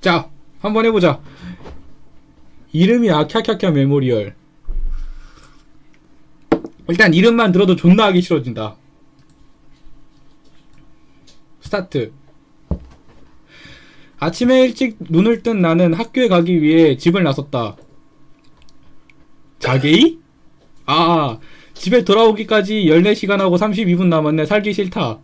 자 한번 해보자. 이름이 아캬캬캬 메모리얼. 일단 이름만 들어도 존나 하기 싫어진다. 스타트. 아침에 일찍 눈을 뜬 나는 학교에 가기 위해 집을 나섰다. 자게이? 아 집에 돌아오기까지 14시간 하고 32분 남았네. 살기 싫다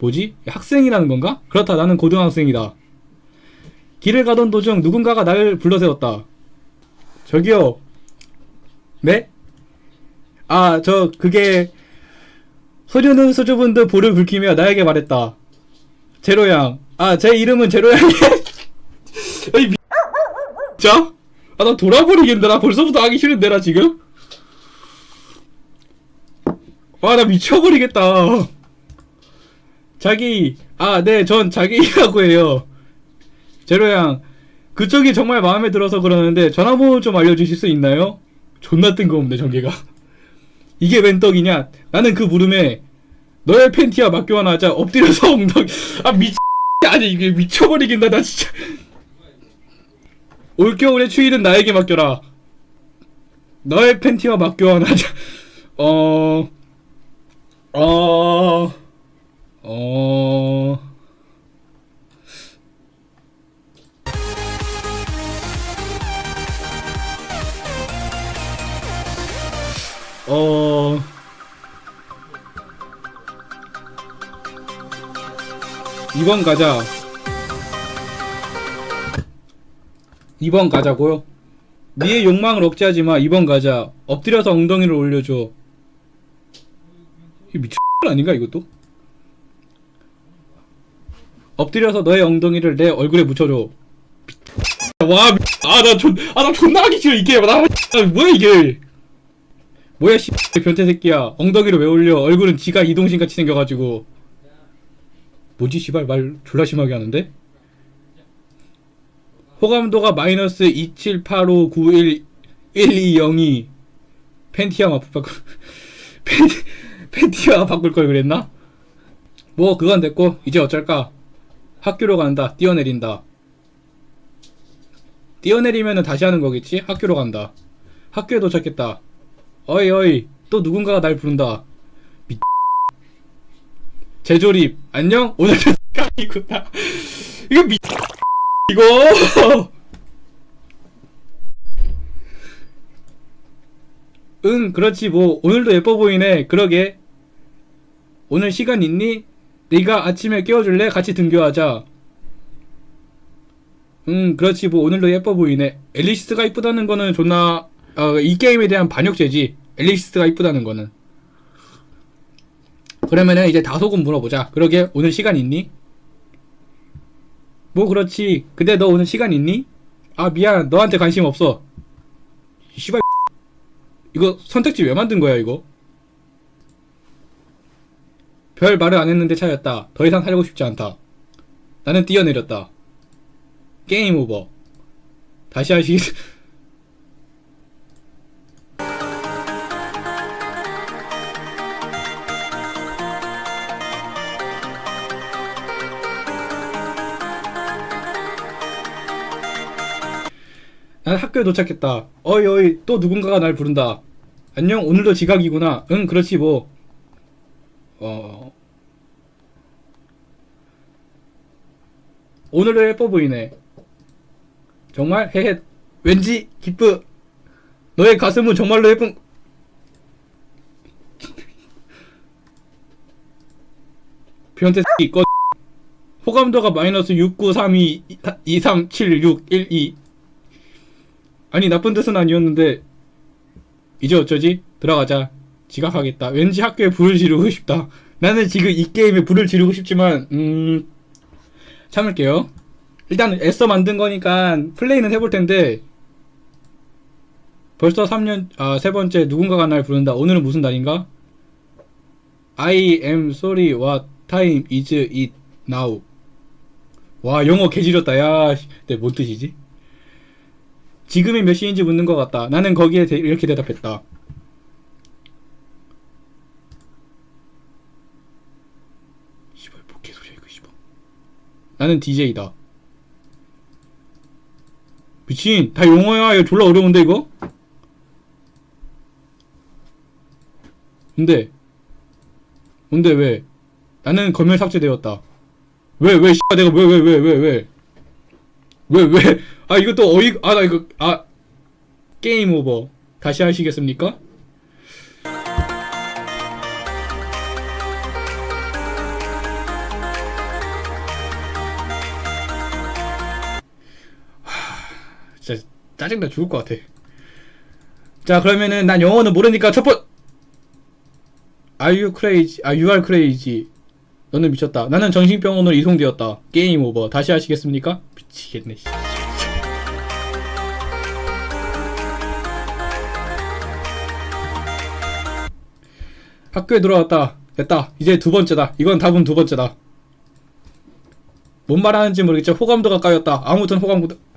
뭐지? 학생이라는 건가? 그렇다 나는 고등학생이다 길을 가던 도중 누군가가 나를 불러세웠다 저기요 네? 아 저 그게 소주는 소주분도 불을 불키며 나에게 말했다 제로양 아 제 이름은 제로양이 아니 미... 자? 아 나 돌아버리겠는데 나 벌써부터 하기 싫은데 나 지금? 와 나 미쳐버리겠다 자기 아 네 전 자기라고 해요. 제로양 그쪽이 정말 마음에 들어서 그러는데 전화번호 좀 알려주실 수 있나요? 존나 뜬금없네 전개가. 이게 웬 떡이냐? 나는 그 물음에 너의 팬티와 맞교환 하자 엎드려서 엉덩이 아 미치 아니 이게 미쳐버리겠다 나 진짜. 올겨울의 추위는 나에게 맡겨라. 너의 팬티와 맞교환 하자. 어... 어... 어... 어... 2번 가자. 2번 가자고요? 니의 욕망을 억제하지 마. 2번 가자. 엎드려서 엉덩이를 올려줘. 이 미친 아닌가 이것도? 엎드려서 너의 엉덩이를 내 얼굴에 묻혀줘 와, 아, 나 존, 아, 나 존나 하기 싫어, 이게. 나, 아, 뭐야, 이게. 뭐야, 씨, 변태 새끼야. 엉덩이를 왜 올려? 얼굴은 지가 이동신 같이 생겨가지고. 뭐지, 씨발, 말 졸라 심하게 하는데? 호감도가 마이너스 278591120이 팬티와 바꿀, 팬티, 팬티와 바꿀 걸 그랬나? 뭐, 그건 됐고, 이제 어쩔까? 학교로 간다, 뛰어내린다. 뛰어내리면은 다시 하는 거겠지? 학교로 간다. 학교에 도착했다. 어이 어이 또 누군가가 날 부른다. 미... 재조립 안녕? 오늘은 깡이구나. 이거 미... 이거 응 그렇지 뭐 오늘도 예뻐 보이네 그러게 오늘 시간 있니? 네가 아침에 깨워줄래? 같이 등교하자. 음 그렇지. 뭐 오늘도 예뻐 보이네. 앨리스가 이쁘다는 거는 존나 어, 이 게임에 대한 반역죄지. 앨리스가 이쁘다는 거는. 그러면은 이제 다소금 물어보자. 그러게 오늘 시간 있니? 뭐 그렇지. 근데 너 오늘 시간 있니? 아 미안. 너한테 관심 없어. 씨발. 이거 선택지 왜 만든 거야 이거 별 말을 안 했는데 차였다. 더 이상 살고 싶지 않다. 나는 뛰어내렸다. 게임 오버. 다시 하시 난 학교에 도착했다. 어이 어이 또 누군가가 날 부른다. 안녕 오늘도 지각이구나. 응 그렇지 뭐 어... 오늘도 예뻐 보이네. 정말? 헤헤 왠지 기쁘. 너의 가슴은 정말로 예쁜. 변태 새끼 꺼. 호감도가 마이너스 6932 237612 아니 나쁜 뜻은 아니었는데. 이제 어쩌지? 들어가자 지각하겠다. 왠지 학교에 불을 지르고 싶다. 나는 지금 이 게임에 불을 지르고 싶지만 음... 참을게요. 일단 애써 만든 거니까 플레이는 해볼 텐데 벌써 3년 아 세 번째 누군가가 날 부른다. 오늘은 무슨 날인가? I am sorry what time is it now? 와 영어 개지렸다. 야 네, 뭔 뜻이지? 지금이 몇 시인지 묻는 것 같다. 나는 거기에 대, 이렇게 대답했다 씨발 뭐 개소리야 이거 씨발 나는 DJ다. 미친, 다 용어야. 이거 졸라 어려운데, 이거? 근데, 근데 왜? 나는 검열 삭제되었다. 왜, 왜, 씨, 내가 왜, 왜, 왜, 왜, 왜? 왜, 왜? 아, 이거 또 어이, 아, 나 이거, 아, 게임 오버. 다시 하시겠습니까? 짜 짜증나 죽을 것 같아. 자 그러면은 난 영어는 모르니까 첫 번. Are you crazy? 아, you are crazy. 너는 미쳤다. 나는 정신병원으로 이송되었다. 게임 오버. 다시 하시겠습니까? 미치겠네. 씨. 학교에 들어왔다. 됐다. 이제 두 번째다. 이건 답은 두 번째다. 뭔 말하는지 모르겠지만 호감도가 까였다. 아무튼 호감도.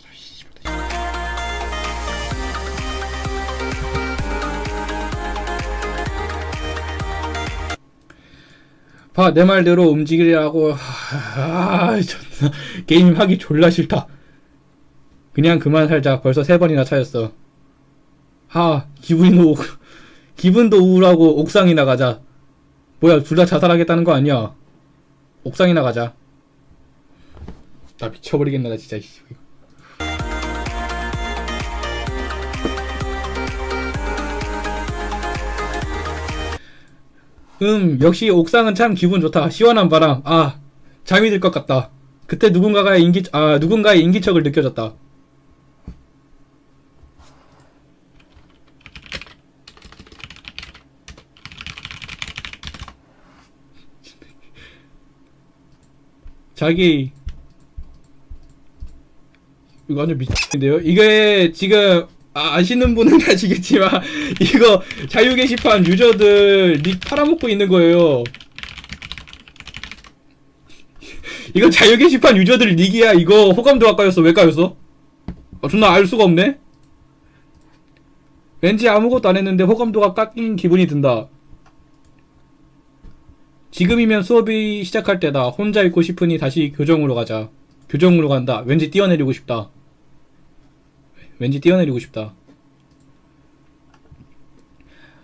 봐, 내 말대로 움직이라고. 아, 존나. 게임 하기 졸라 싫다. 그냥 그만 살자. 벌써 세 번이나 차였어. 하, 기분이 우, 기분도 우울하고 옥상이 나 가자. 뭐야, 둘 다 자살하겠다는 거 아니야? 옥상이 나 가자. 나 미쳐버리겠네, 나 진짜. 음, 역시 옥상은 참 기분 좋다. 시원한 바람. 아, 잠이 들 것 같다. 그때 누군가가 인기, 아, 누군가의 인기척을 느껴졌다. 자기, 이거 완전 미친데요? 이게 지금 아, 아시는 분은 아시겠지만 이거 자유 게시판 유저들 닉 팔아먹고 있는 거예요. 이거 자유 게시판 유저들 닉이야. 이거 호감도가 까였어. 왜 까였어? 아, 존나 알 수가 없네. 왠지 아무것도 안 했는데 호감도가 깎인 기분이 든다. 지금이면 수업이 시작할 때다. 혼자 있고 싶으니 다시 교정으로 가자. 교정으로 간다. 왠지 뛰어내리고 싶다. 왠지 뛰어내리고 싶다.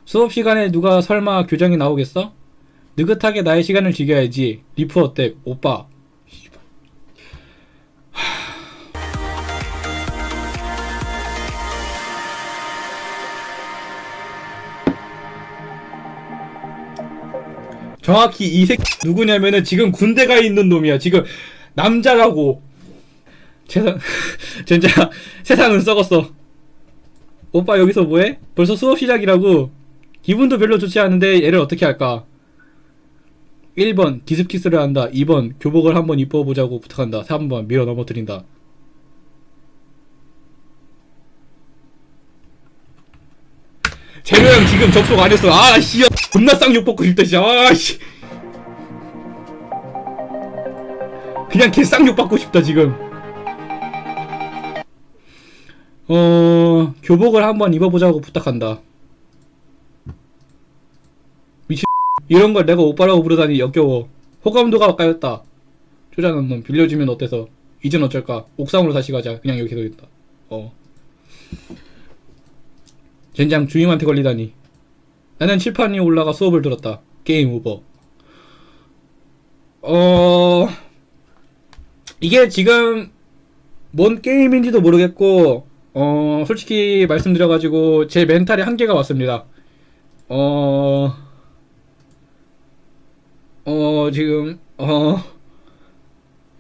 수업 시간에 누가 설마 교정에 나오겠어? 느긋하게 나의 시간을 즐겨야지. 리프 어때? 오빠. 정확히 이 새끼 누구냐면은 지금 군대 가 있는 놈이야. 지금 남자라고. 세상 진짜 세상은 썩었어. 오빠 여기서 뭐해? 벌써 수업 시작이라고. 기분도 별로 좋지 않은데 얘를 어떻게 할까? 1번 디스키스를 한다. 2번 교복을 한번 입어보자고 부탁한다. 3번 밀어 넘어뜨린다. 재료 형 지금 접속 안 했어. 아, 씨. 존나 쌍욕 먹고 싶다, 씨. 아, 씨. 그냥 개 쌍욕 받고 싶다, 지금. 어, 교복을 한번 입어보자고 부탁한다. 미친 이런 걸 내가 오빠라고 부르다니 역겨워. 호감도가 까였다. 쪼잔한 놈 빌려주면 어때서? 이젠 어쩔까? 옥상으로 다시 가자. 그냥 여기 계속 있다. 어. 젠장 주임한테 걸리다니. 나는 칠판 위에 올라가 수업을 들었다. 게임 오버. 어... 이게 지금 뭔 게임인지도 모르겠고 어 솔직히 말씀드려가지고 제 멘탈에 한계가 왔습니다. 어... 어 지금 어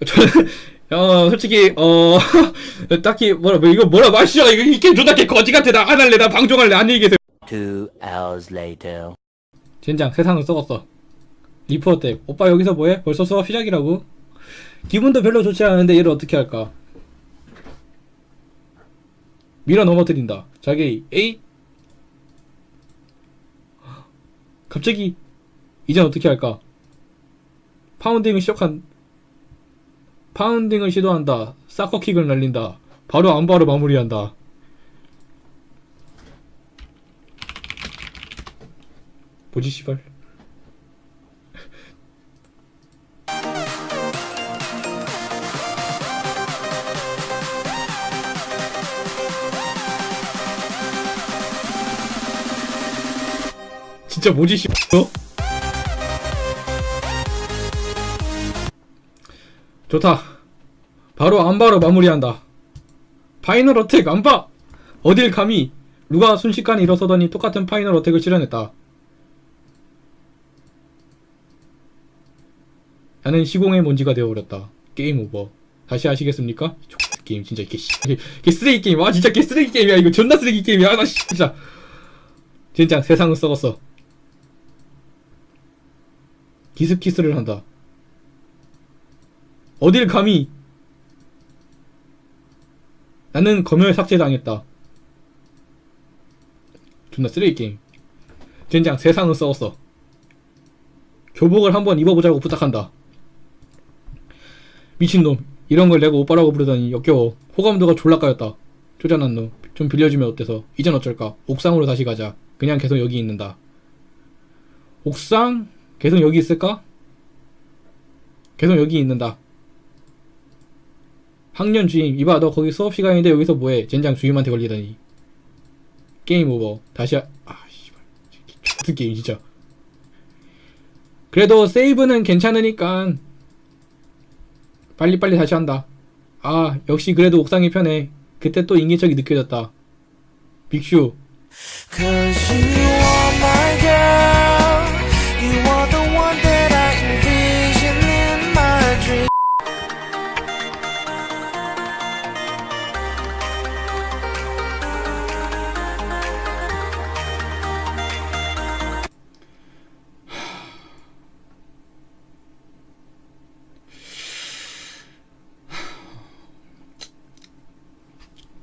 저는 어 솔직히 어 딱히 뭐라 뭐 이거 뭐라 마시죠 이거 이 게임 존나 개 거지 같아 나 안 할래 나 방종할래 안녕히 계세요. Two hours later. 젠장 세상은 썩었어. 리포어 때 오빠 여기서 뭐해? 벌써 수업 시작이라고? 기분도 별로 좋지 않은데 얘를 어떻게 할까? 밀어 넘어뜨린다. 자기 에이 갑자기 이젠 어떻게 할까? 파운딩을 시작한 파운딩을 시도한다. 사커킥을 날린다. 바로 안바로 마무리한다. 뭐지 씨발? 진짜 뭐지 씨. 너? 좋다. 바로 안바로 마무리한다. 파이널 어택 안바! 어딜 감히 누가 순식간에 일어서더니 똑같은 final attack을 시전했다. 나는 시공의 먼지가 되어버렸다. game over. 다시 하시겠습니까? X 게임 진짜 개, 씨, 개, 개 쓰레기 게임. 아 진짜 개 쓰레기 게임이야. 이거 존나 쓰레기 게임이야. 나 씨, 진짜. 진짜 세상은 썩었어 기습키스를 한다. 어딜 감히? 나는 검열 삭제당했다. 존나 쓰레기 게임. 젠장 세상은 썩었어. 교복을 한번 입어보자고 부탁한다. 미친놈. 이런 걸 내가 오빠라고 부르더니 역겨워. 호감도가 졸라 까였다. 쪼잔한 놈 좀 빌려주면 어때서? 이젠 어쩔까? 옥상으로 다시 가자. 그냥 계속 여기 있는다. 옥상? 계속 여기 있을까? 계속 여기 있는다 학년 주임 이봐 너 거기 수업 시간인데 여기서 뭐해 젠장 주임한테 걸리다니 게임 오버 다시 하... 아 씨발 X 게임 진짜 그래도 세이브는 괜찮으니까 빨리빨리 다시 한다. 아, 역시 그래도 옥상이 편해. 그때 또 인기척이 느껴졌다. 빅슈,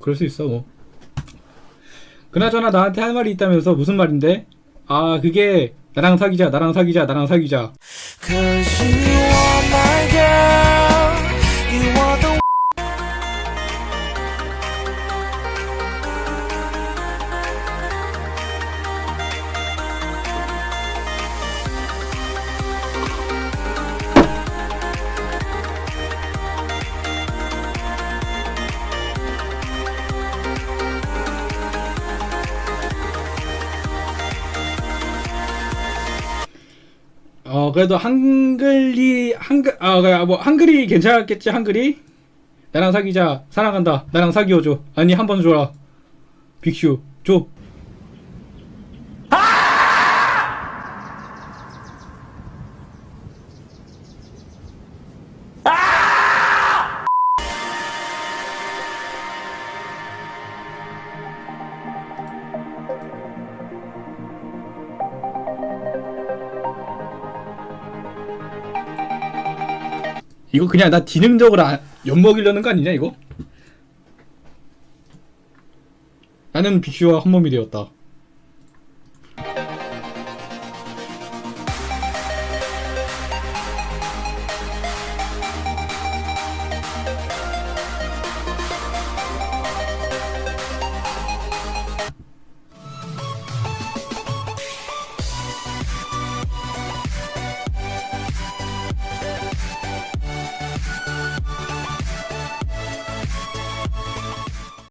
그럴 수 있어, 뭐. 그나저나 나한테 할 말이 있다면서 무슨 말인데? 아, 그게 나랑 사귀자, 나랑 사귀자, 나랑 사귀자. 그래도 한글이, 한글, 아, 그래, 뭐, 한글이 괜찮았겠지, 한글이? 나랑 사귀자, 사랑한다, 나랑 사귀어줘. 아니, 한 번 줘라. 빅슈, 줘. 이거 그냥 나 지능적으로 안- 엿먹이려는 거 아니냐, 이거? 나는 빅슈와 한 몸이 되었다.